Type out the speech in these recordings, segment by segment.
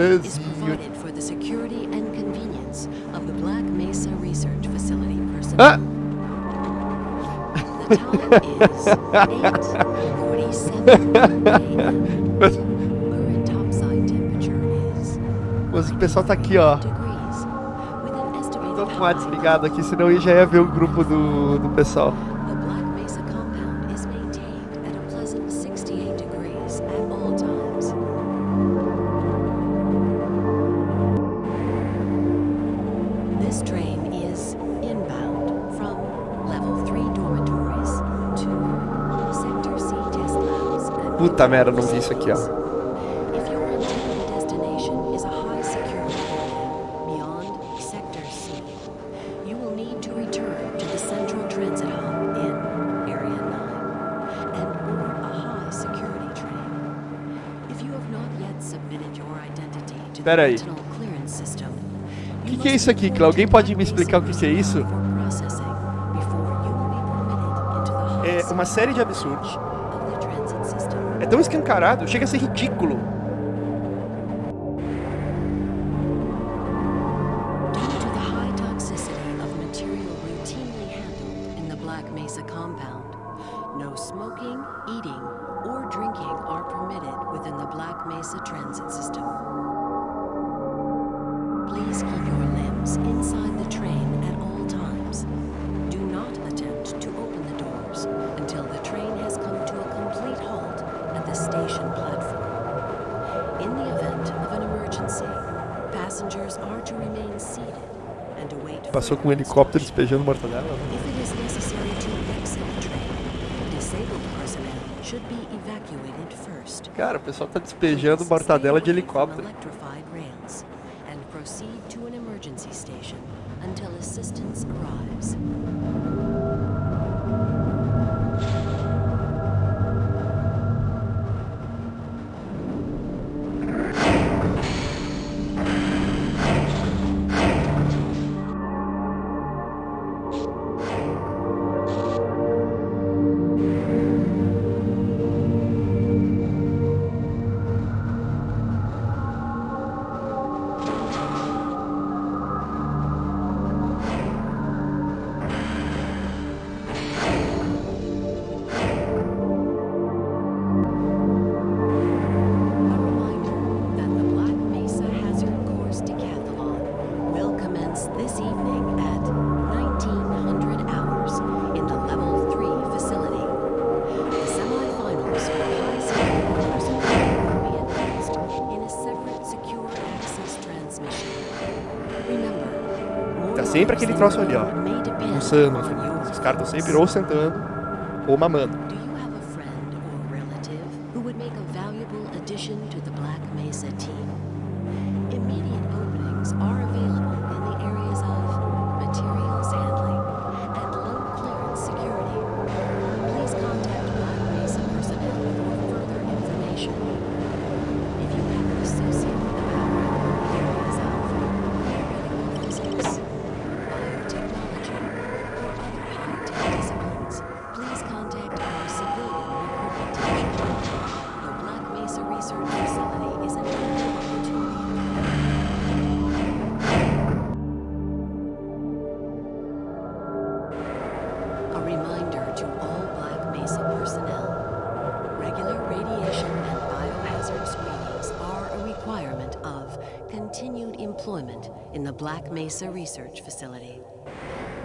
is provided for the security and convenience of the Black Mesa Research Facility personnel. Ah! The time is 8:47 a.m. Current topside temperature is Mas o pessoal tá aqui, ó. Tô com o high desligado aqui, senão eu já ia ver o grupo do, do pessoal. Not yet submitted your identity to the Pera aí. O que, que é isso aqui? Alguém pode me explicar o que, que é isso? É uma série de absurdos. Tão escancarado, chega a ser ridículo. Passou com um helicóptero despejando mortadela. Cara, o pessoal tá despejando mortadela de helicóptero. Sempre aquele troço ali, ó. Pulsando. on your Os caras estão sempre ou sentando ou mamando. Continued employment in the Black Mesa Research Facility.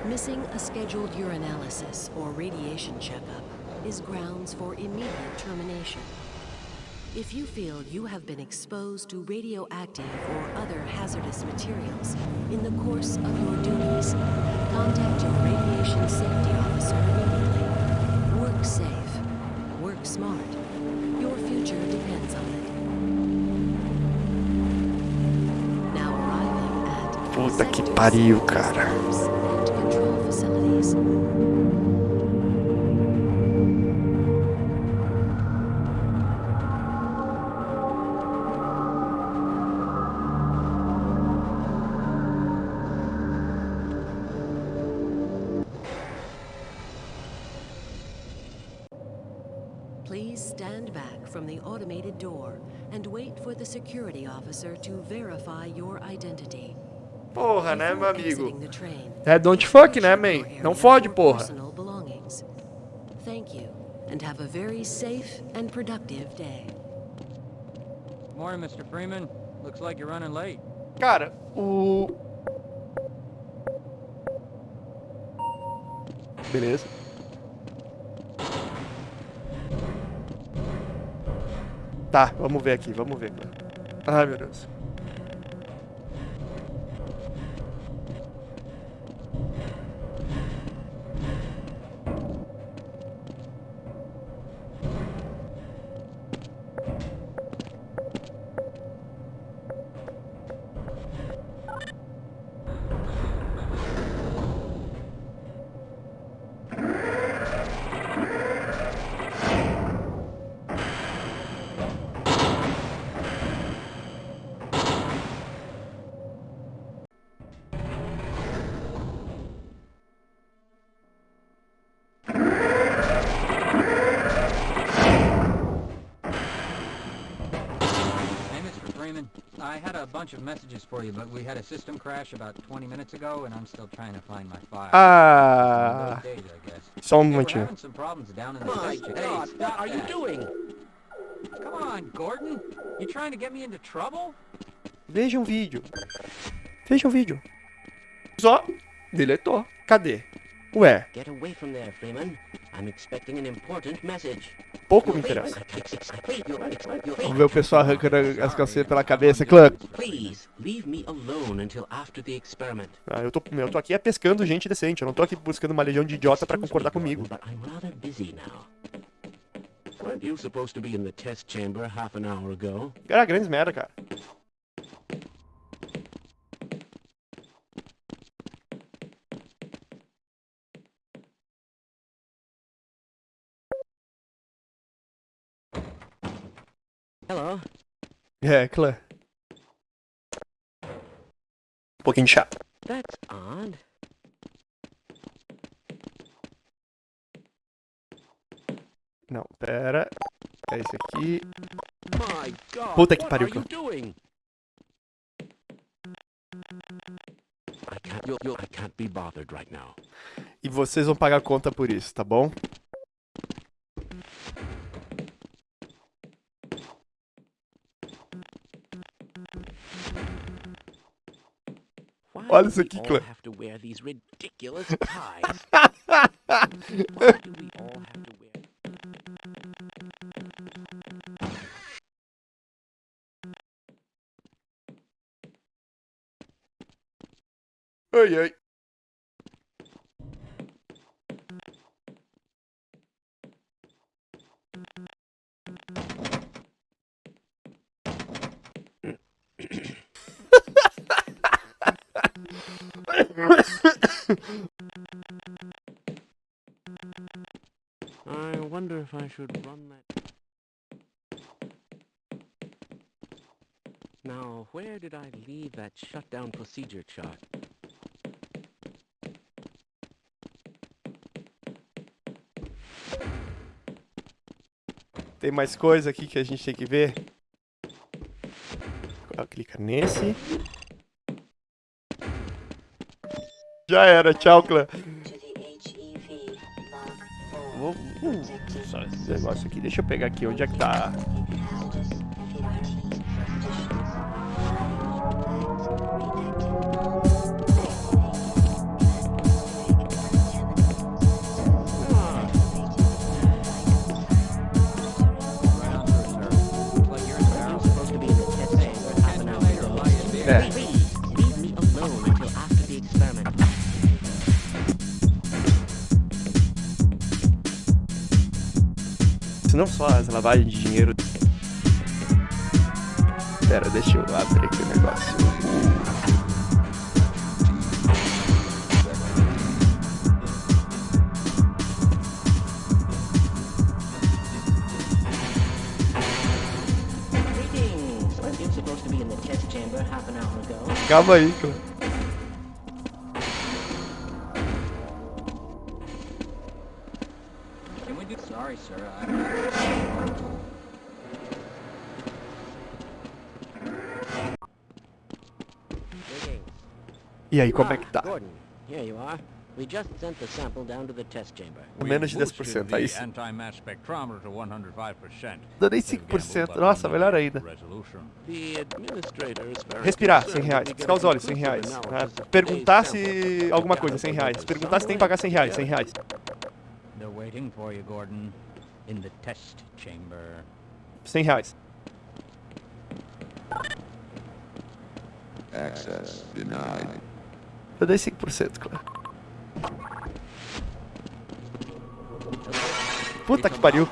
Missing a scheduled urinalysis or radiation checkup is grounds for immediate termination. If you feel you have been exposed to radioactive or other hazardous materials in the course of your duties, contact your radiation safety officer immediately. Work safe. Puta que pariu, cara. Please stand back from the automated door and wait for the security officer to verify your identity. Porra, né, meu amigo? É don't fuck, né, man? Não fode, porra. personal belongings. Thank you, and have a very safe and productive day. Morning, Mr. Freeman. Looks like you're running late. Cara, o... Beleza. Tá, vamos ver aqui, vamos ver. Ai, meu Deus. I had a bunch of messages for you, but we had a system crash about 20 minutes ago, and I'm still trying to find my file. Ah, Those days, I guess. só um Hey, we're having some problems down in the My station. God, Hey, what are you doing? Come on, Gordon. You trying to get me into trouble? Veja um vídeo. Veja um vídeo. Só deletou. Cadê? Ué, Get away from there, Freeman. I'm expecting an important message. pouco me interessa. Vamos ver o pessoal arrancando as calcinhas pela cabeça. Clã. Ah, eu, tô, eu tô aqui é pescando gente decente. Eu não tô aqui buscando uma legião de idiota pra concordar comigo. Gordon, But I'm rather busy now. Weren't you supposed to be in the test chamber half an hour ago? Era grandes merda, cara. Hello. É, clã. Um pouquinho de chá. That's odd. Não, pera. É esse aqui. My God, Puta que what pariu, are you doing? I can't. You'll, you'll, I can't be bothered right now. E vocês vão pagar conta por isso, tá bom? All have to wear? Ai, ai. Should run that. Now, where did I leave that shutdown procedure chart? Tem mais coisa aqui que a gente tem que ver. Clica nesse. Já era, tchau, clã. Só esse negócio aqui. Deixa eu pegar aqui. Onde é que tá? Não só as lavagens de dinheiro. Pera, deixa eu abrir aqui o negócio. Greetings. Weren't you aí, como é que Ah, tá? Gordon, here you are. We just sent the sample down to the test chamber. Menos de We 10%, boosted aí the sim. anti-mass spectrometer to 105%. Dou nem They've 5%. gambled, but Nossa, melhor ainda. Respirar, 100 concerned reais. Piscar os olhos, 100 conclusive reais. of Perguntar se alguma coisa, 100 reais. Perguntar se tem que pagar 100 reais, 100 reais. They're waiting for you, Gordon, in the test chamber. 100 reais. Access denied. Eu dei 5%, claro. Puta que pariu.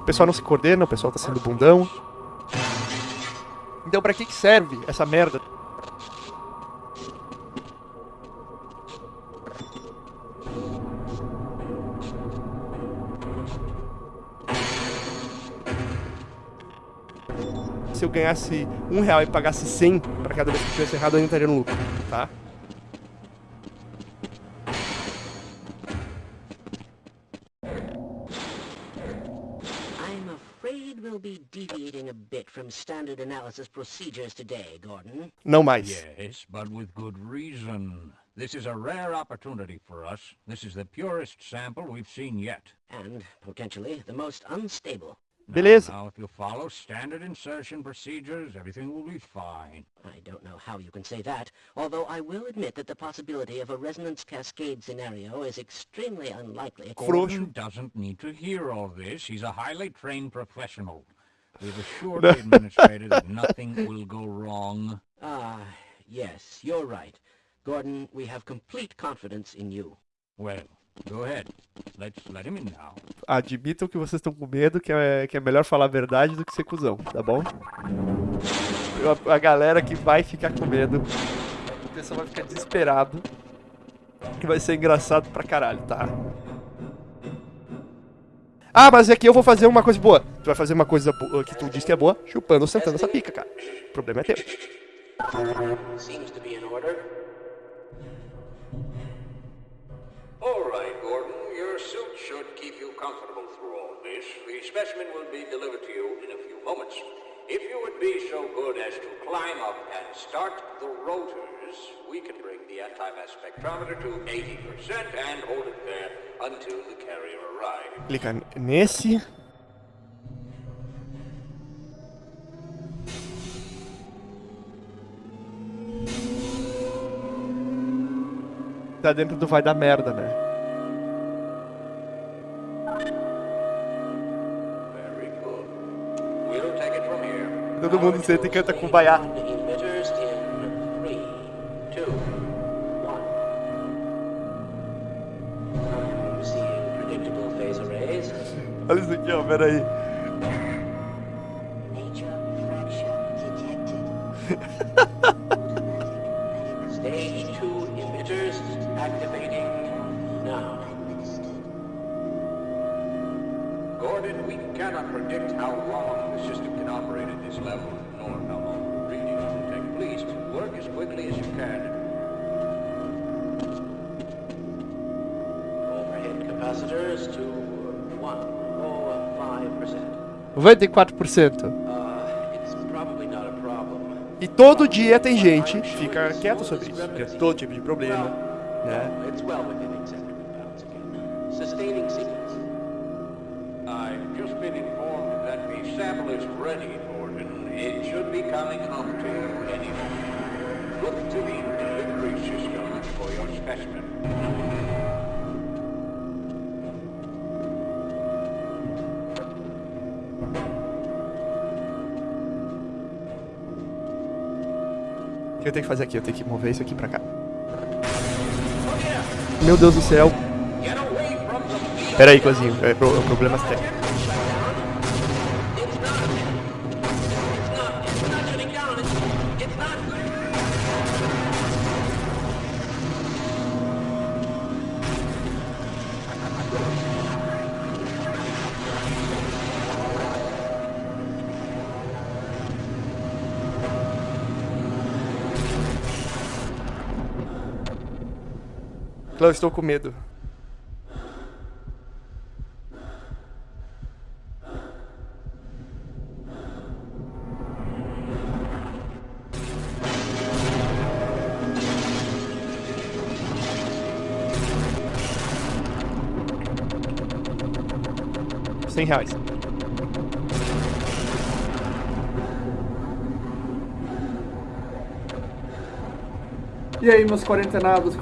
O pessoal não se coordena, o pessoal tá sendo bundão. Então pra que que serve essa merda? Se eu ganhasse um real e pagasse 100 pra cada vez que tivesse errado, eu ainda estaria no lucro, tá? I'm afraid we'll be deviating a bit from standard analysis procedures today, Gordon. Não mais. Yes, but with good reason. This is a rare opportunity for us. This is the purest sample we've seen yet. And, potentially, the most unstable. Now- Beleza. Now, if you follow standard insertion procedures, everything will be fine. I don't know how you can say that, although I will admit that the possibility of a resonance cascade scenario is extremely unlikely. Gordon doesn't need to hear all this. He's a highly trained professional. We've assured the administrator that nothing will go wrong. Ah, yes, you're right. Gordon, we have complete confidence in you. Well, go ahead. Let's let him in now. Admitam que vocês estão com medo, que é, que é melhor falar a verdade do que ser cuzão, tá bom? A, a galera que vai ficar com medo, o pessoal vai ficar desesperado, que vai ser engraçado pra caralho, tá? Ah, mas aqui eu vou fazer uma coisa boa. Tu vai fazer uma coisa boa que tu diz que é boa, chupando ou sentando essa pica, cara. O problema é teu. Seems to be in order. All right, Gordon. Your suit should keep you comfortable through all this. The specimen will be delivered to you in a few moments. If you would be so good as to climb up and start the rotors, we can bring the anti-mass spectrometer to 80% and hold it there until the carrier arrives. Clica nesse. Tá dentro do vai dar merda, né? Todo mundo senta e canta com baiá. Olha isso aqui, ó, pera 94%. Uh, it's probably not a problem. E todo dia tem gente que fica quieto sobre isso. Porque é todo tipo de problema, né? Que eu tenho que fazer aqui? Eu tenho que mover isso aqui pra cá. Meu Deus do céu. Pera aí, cozinho. É é problemas técnicos. Clã, estou com medo. Cem reais. E aí, meus quarentenados,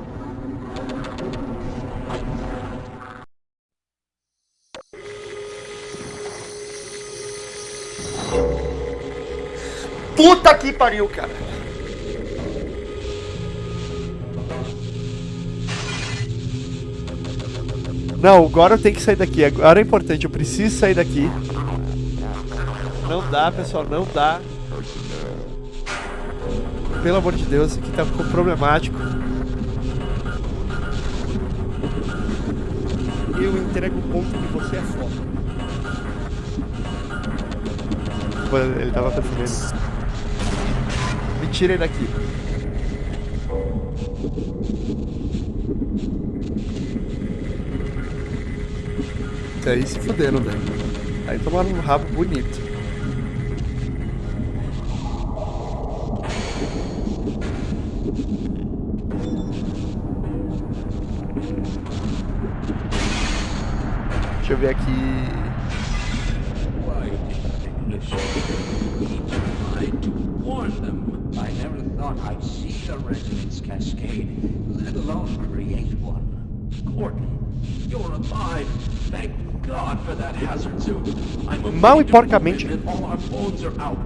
que pariu, cara. Não, agora eu tenho que sair daqui. Agora é importante, eu preciso sair daqui. Não dá, pessoal, não dá. Pelo amor de Deus, isso aqui tá problemático. Eu entrego o ponto que você é foda. Ele tava percebendo. Me tirem daqui. Aí se fuderam, velho. Aí tomaram um rabo bonito. Deixa eu ver aqui. Mal e porcamente. believe that all our phones are out.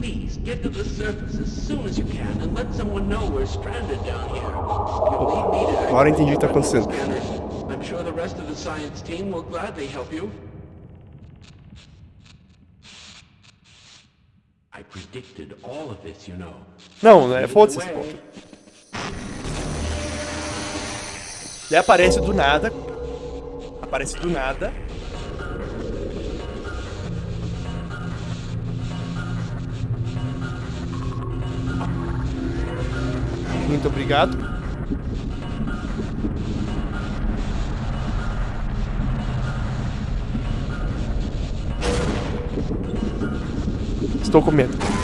Please get to the surface as soon as you can and let someone know we're stranded down here. You'll need me to Agora entendi o que tá the acontecendo. scanners. I'm sure the rest of the science team will gladly help you. I predicted all of this, you know. Não, é foda-se esse ponto. Aparece do nada. Aparece do nada. Muito obrigado. Estou com medo.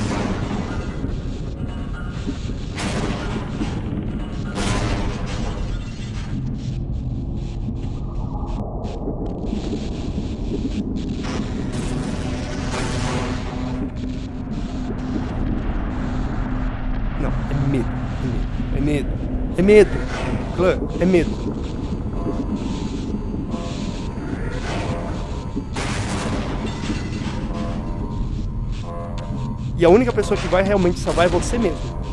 É medo. E a única pessoa que vai realmente salvar é você mesmo.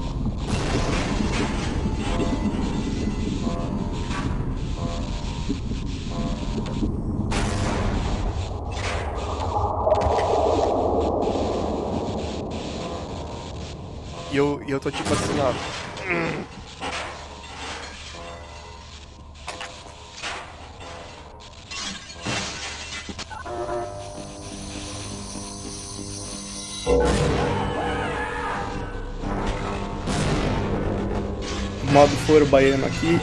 Modo foro baiano aqui.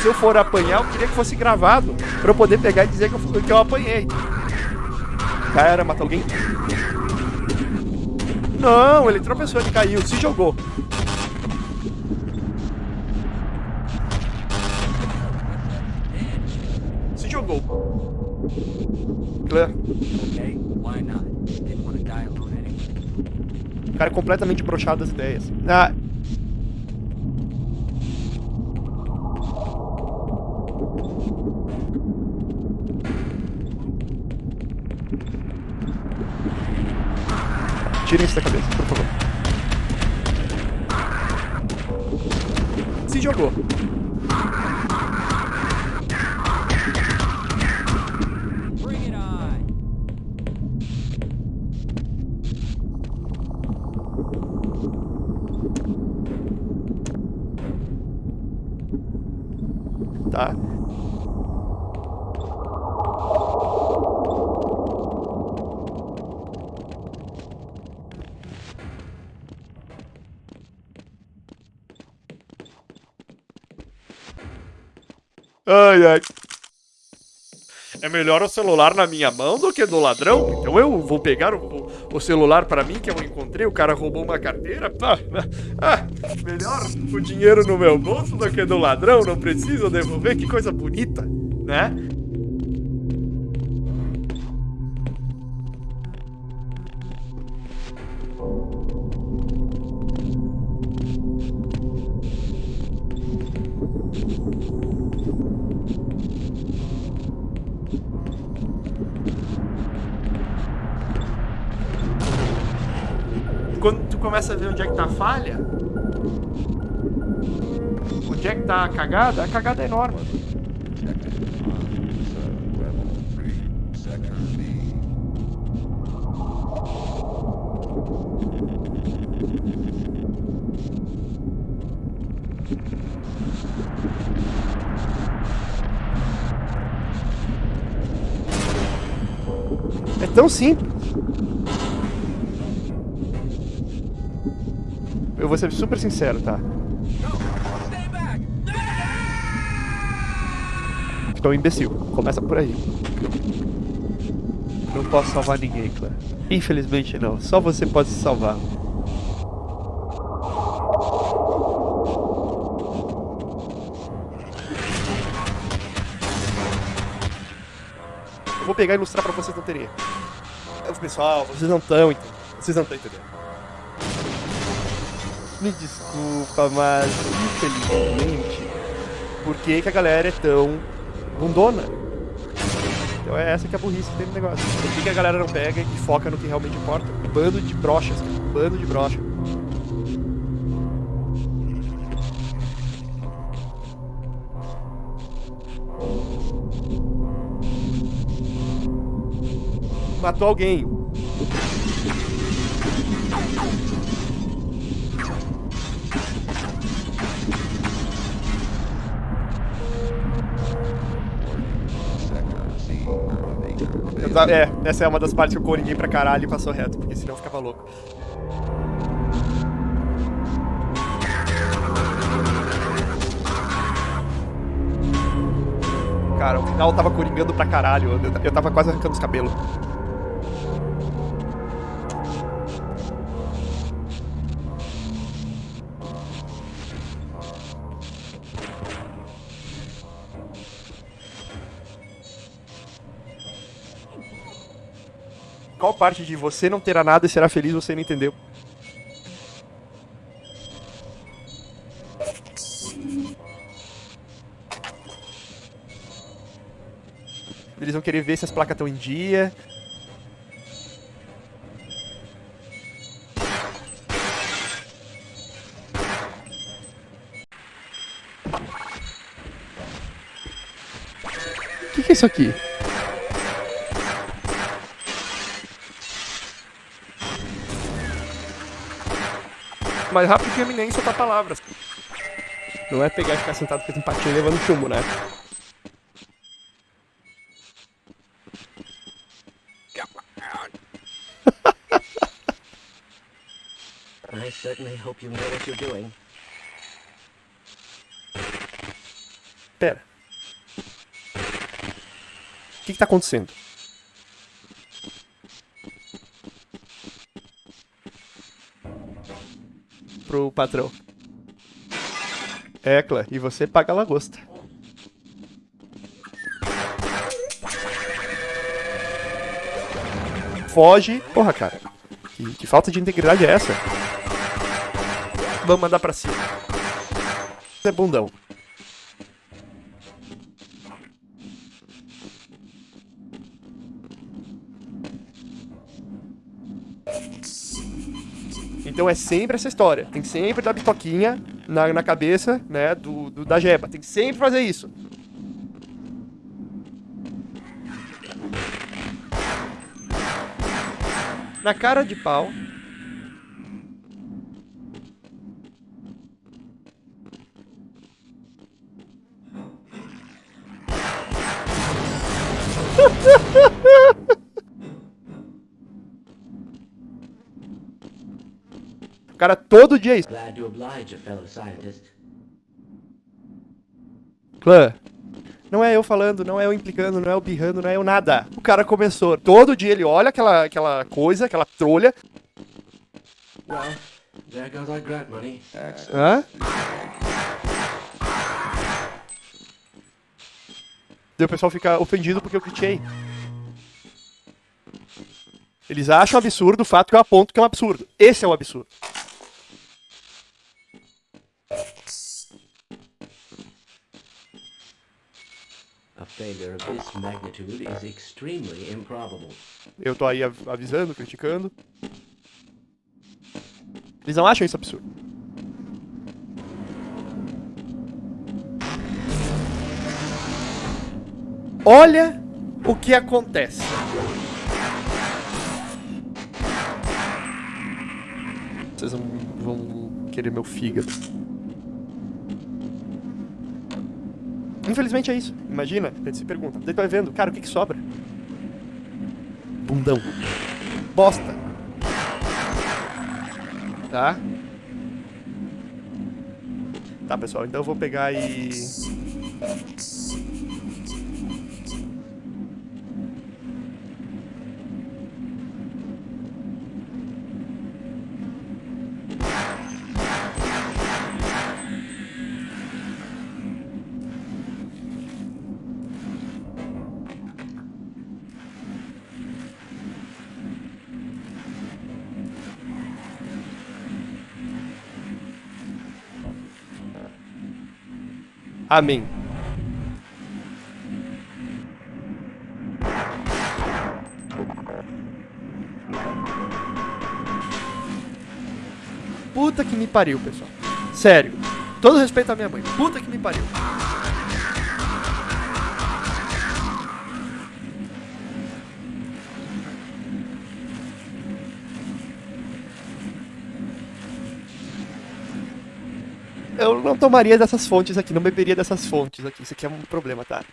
Se eu for apanhar, eu queria que fosse gravado. Pra eu poder pegar e dizer que eu, que eu apanhei. Cara, matou alguém? Não, ele tropeçou, ele caiu, se jogou. Se jogou. Clã, Okay, why not? Didn't want to die alone anyway. o cara é completamente brochado das ideias. Ah. Tirem isso da cabeça, por favor. Se jogou. Ai, ai. É melhor o celular na minha mão do que do ladrão? Então eu vou pegar o, o celular pra mim que eu encontrei, o cara roubou uma carteira. Ah, ah, melhor o dinheiro no meu bolso do que do ladrão, não preciso devolver, que coisa bonita, né? Começa a ver onde é que tá a falha, onde é que tá a cagada, a cagada é enorme. É tão simples. Vou ser super sincero, tá? Estou um imbecil. Começa por aí. Não posso salvar ninguém, Clã. Infelizmente não. Só você pode se salvar. Eu vou pegar e ilustrar pra vocês não terem. Pessoal, vocês não estão entendendo. Vocês não estão entendendo. Me desculpa, mas infelizmente, por que, que a galera é tão bundona? Então é essa que é a burrice que tem no negócio. Por que, que a galera não pega e foca no que realmente importa? Bando de brochas, cara. Bando de brocha. Matou alguém. Eu ta- É, essa é uma das partes que eu corrigi pra caralho e passou reto, porque senão eu ficava louco. Cara, o final tava coringando pra caralho, eu, eu tava quase arrancando os cabelos. Qual parte de você não terá nada e será feliz você não entendeu? Eles vão querer ver se as placas estão em dia. O que, que é isso aqui? Mais rápido que a nem soltar palavras. Não é pegar e ficar sentado com empatia levando chumbo, né? I certainly hope you know what you're doing. Pera. O que, que tá acontecendo? Pro patrão. Clã, e você paga a lagosta. Foge. Porra, cara. Que, que falta de integridade é essa? Vamos mandar pra cima. Você é bundão. Então é sempre essa história. Tem que sempre dar bitoquinha na, na cabeça, né, do, do- da jeba. Tem que sempre fazer isso. Na cara de pau. Todo dia é isso. Glad to oblige a fellow scientist. Clã, Não é eu falando, não é eu implicando, não é eu birrando, não é eu nada. O cara começou. Todo dia ele olha aquela, aquela coisa, aquela trolha. Well, there goes our grant money. Hã? Daí o pessoal fica ofendido porque eu critiquei. Eles acham absurdo o fato que eu aponto que é um absurdo. Esse é o absurdo. Eu tô aí av- avisando, criticando. Eles não acham isso absurdo. Olha o que acontece. Vocês vão querer meu fígado. Infelizmente é isso. Imagina, a gente se pergunta. Daí tu vai vendo, cara, o que, que sobra? Bundão. Bosta. Tá? Tá, pessoal, então eu vou pegar e. Amém. Puta que me pariu, pessoal. Sério. Todo respeito à minha mãe. Puta que me pariu. Não tomaria dessas fontes aqui, não beberia dessas fontes aqui. Isso aqui é um problema, tá?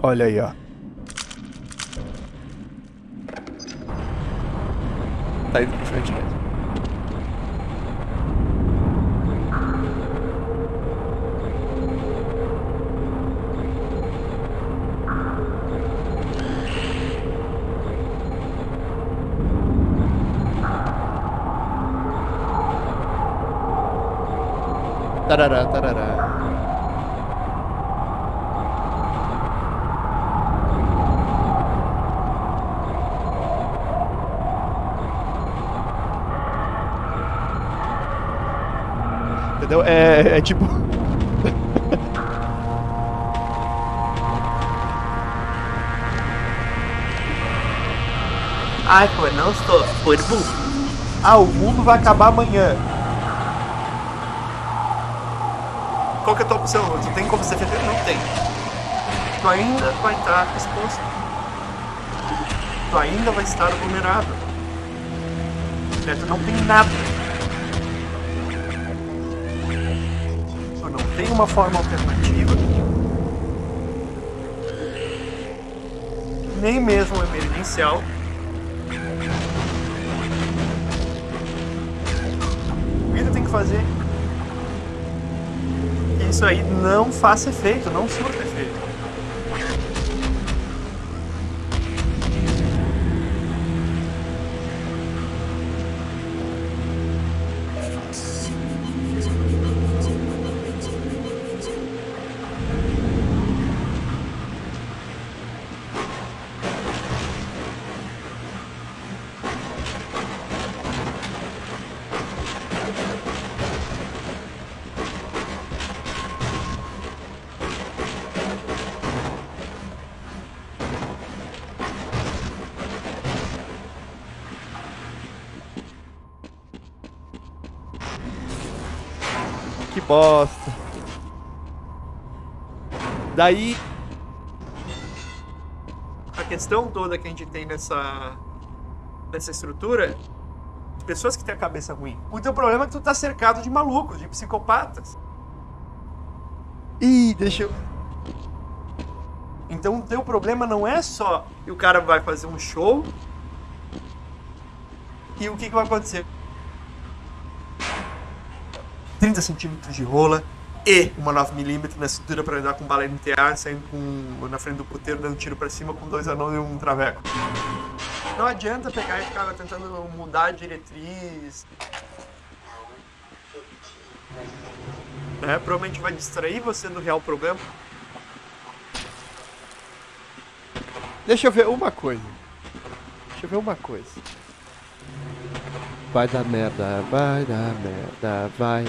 Olha aí, ó. Tá indo pra frente mesmo. Tarará, tarará. Entendeu? É, é tipo. Ai, pô, não estou. Foi burro. Ah, o mundo vai acabar amanhã. É opção? Tu tem como se defender? Não tem. Tu ainda vai estar exposto. Tu ainda vai estar vulnerável. Né, Tu não tem nada. Tu não tem uma forma alternativa. Nem mesmo emergencial. O que tu tem que fazer? Isso aí não faça efeito, não surta efeito. Daí. A questão toda que a gente tem nessa, nessa estrutura, as pessoas que têm a cabeça ruim. O teu problema é que tu tá cercado de malucos, de psicopatas. Ih, deixa eu. Então o teu problema não é só que o cara vai fazer um show E o que, que vai acontecer? 30 centímetros de rola e uma 9mm na cintura para andar com bala NTA, saindo com, na frente do puteiro, dando tiro para cima com dois anões e um traveco. Não adianta pegar e ficar tentando mudar a diretriz. É, provavelmente vai distrair você do real problema. Deixa eu ver uma coisa. Deixa eu ver uma coisa. Vai dar merda, vai dar merda, vai.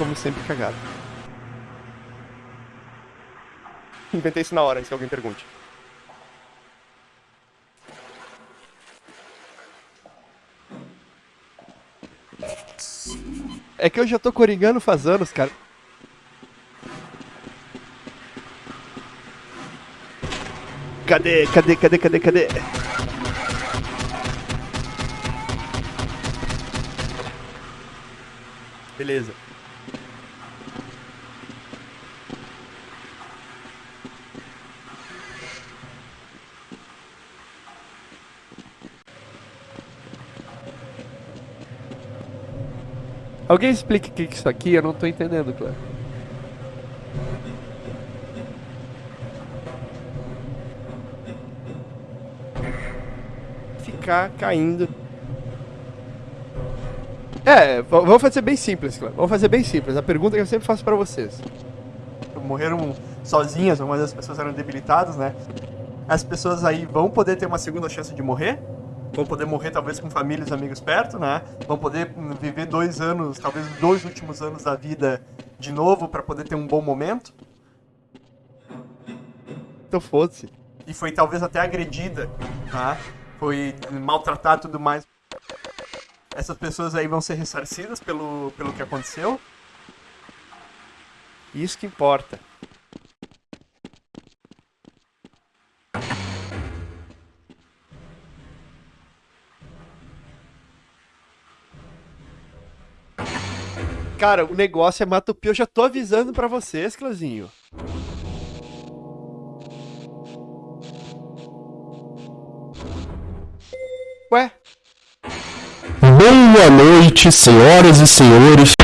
Como sempre, cagado. Inventei isso na hora, se alguém pergunte. É que eu já tô coringando faz anos, cara. Cadê, cadê, cadê, cadê, cadê? Beleza. Alguém explique o que é isso aqui? Eu não tô entendendo, claro. Ficar caindo. É, vamos fazer bem simples, claro. Vamos fazer bem simples. A pergunta que eu sempre faço pra vocês. Morreram sozinhas, algumas das pessoas eram debilitadas, né? As pessoas aí vão poder ter uma segunda chance de morrer. Vão poder morrer talvez com famílias e amigos perto, né? Vão poder hum, viver dois anos, talvez dois últimos anos da vida de novo para poder ter um bom momento. Então foda-se. e foi talvez até agredida, tá? Foi maltratada e tudo mais. Essas pessoas aí vão ser ressarcidas pelo, pelo que aconteceu. Isso que importa. Cara, o negócio é Matupi. Eu já tô avisando pra vocês, Clazinho. Ué? Boa noite, senhoras e senhores.